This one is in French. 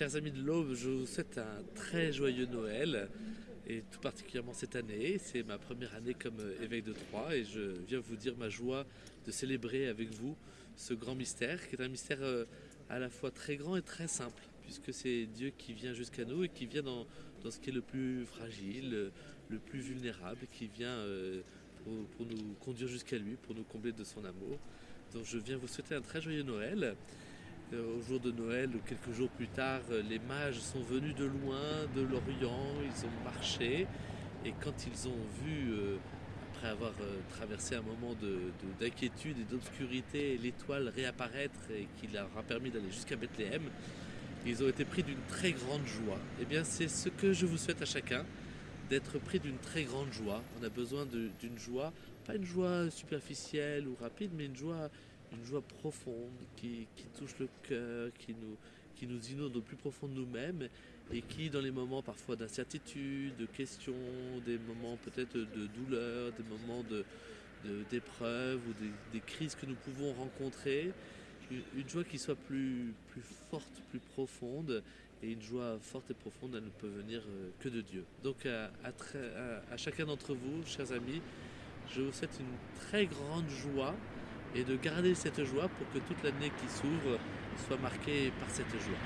Chers amis de l'Aube, je vous souhaite un très joyeux Noël et tout particulièrement cette année. C'est ma première année comme euh, évêque de Troyes et je viens vous dire ma joie de célébrer avec vous ce grand mystère qui est un mystère euh, à la fois très grand et très simple puisque c'est Dieu qui vient jusqu'à nous et qui vient dans, ce qui est le plus fragile, le plus vulnérable, qui vient euh, pour, pour nous conduire jusqu'à lui, pour nous combler de son amour. Donc je viens vous souhaiter un très joyeux Noël. Euh, au jour de Noël quelques jours plus tard, euh, les mages sont venus de loin, de l'Orient, ils ont marché et quand ils ont vu, euh, après avoir traversé un moment d'inquiétude et d'obscurité, l'étoile réapparaître et qui leur a permis d'aller jusqu'à Bethléem, ils ont été pris d'une très grande joie. Eh bien c'est ce que je vous souhaite à chacun, d'être pris d'une très grande joie. On a besoin d'une joie, pas une joie superficielle ou rapide, mais une joie une joie profonde qui, touche le cœur, qui nous, qui inonde au plus profond de nous-mêmes et qui, dans les moments parfois d'incertitude, de questions, des moments peut-être de douleur, des moments d'épreuve ou des, crises que nous pouvons rencontrer, une, joie qui soit plus, plus forte, plus profonde, et une joie forte et profonde, elle ne peut venir euh, que de Dieu. Donc à, à chacun d'entre vous, chers amis, je vous souhaite une très grande joie et de garder cette joie pour que toute l'année qui s'ouvre soit marquée par cette joie.